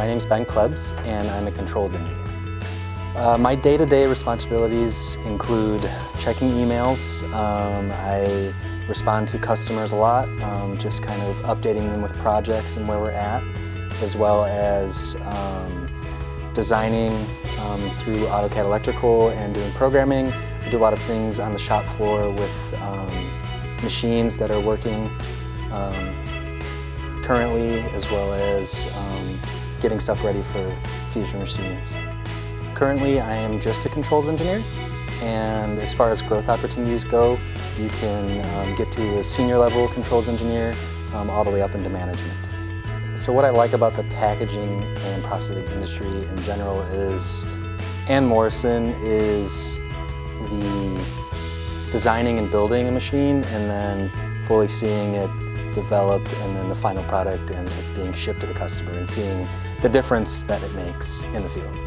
is Ben Klebs, and I'm a controls engineer. Uh, my day-to-day -day responsibilities include checking emails. Um, I respond to customers a lot, um, just kind of updating them with projects and where we're at, as well as um, designing um, through AutoCAD Electrical and doing programming. We do a lot of things on the shop floor with um, machines that are working um, currently, as well as getting stuff ready for future machines. Currently, I am just a controls engineer, and as far as growth opportunities go, you can um, get to a senior level controls engineer um, all the way up into management. So what I like about the packaging and processing industry in general is Ann Morrison is the designing and building a machine and then fully seeing it developed and then the final product and it being shipped to the customer and seeing the difference that it makes in the field.